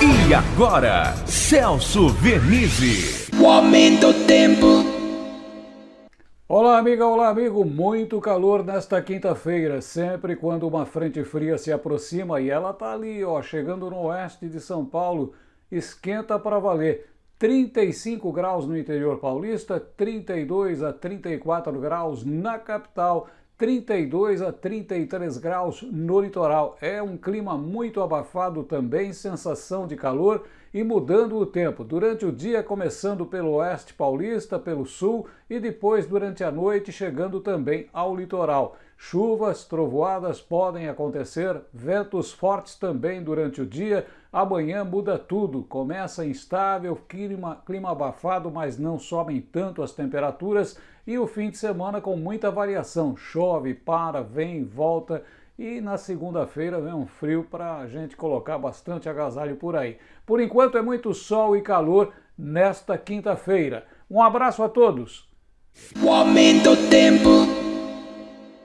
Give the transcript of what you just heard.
E agora, Celso Vernizzi. O aumento do tempo. Olá, amiga, olá, amigo. Muito calor nesta quinta-feira. Sempre quando uma frente fria se aproxima e ela tá ali, ó, chegando no oeste de São Paulo, esquenta para valer. 35 graus no interior paulista, 32 a 34 graus na capital, 32 a 33 graus no litoral. É um clima muito abafado também, sensação de calor e mudando o tempo. Durante o dia, começando pelo oeste paulista, pelo sul e depois durante a noite, chegando também ao litoral. Chuvas, trovoadas podem acontecer, ventos fortes também durante o dia. Amanhã muda tudo, começa instável, clima, clima abafado, mas não sobem tanto as temperaturas. E o fim de semana com muita variação: chove, para, vem, volta. E na segunda-feira vem um frio para a gente colocar bastante agasalho por aí. Por enquanto é muito sol e calor nesta quinta-feira. Um abraço a todos. O aumento tempo.